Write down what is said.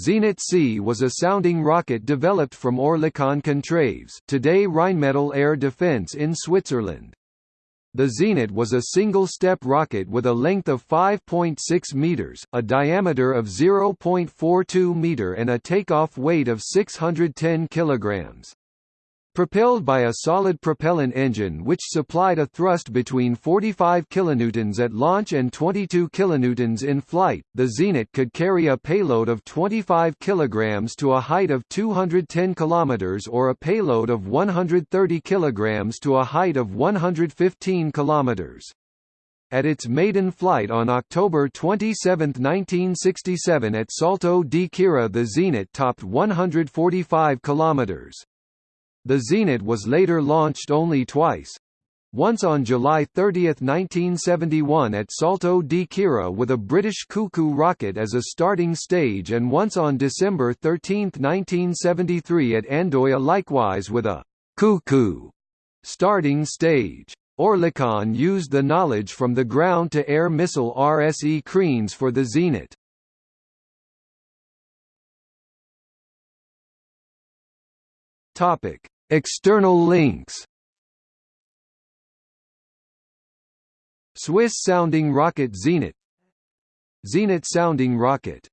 Zenit C was a sounding rocket developed from Oerlikon Contraves today Rheinmetall Air Defence in Switzerland. The Zenit was a single-step rocket with a length of 5.6 meters, a diameter of 0.42 meter and a takeoff weight of 610 kilograms. Propelled by a solid propellant engine which supplied a thrust between 45 kilonewtons at launch and 22 kilonewtons in flight, the Zenit could carry a payload of 25 kilograms to a height of 210 kilometers or a payload of 130 kilograms to a height of 115 kilometers. At its maiden flight on October 27, 1967 at Salto di Quirra the Zenit topped 145 kilometers. The Zenit was later launched only twice. Once on July 30, 1971 at Salto di Quirra with a British Cuckoo rocket as a starting stage and once on December 13, 1973 at Andoya likewise with a Cuckoo starting stage. Oerlikon used the knowledge from the ground-to-air missile RSE Kriens for the Zenit. Topic: External links. Swiss sounding rocket Zenit Zenit sounding rocket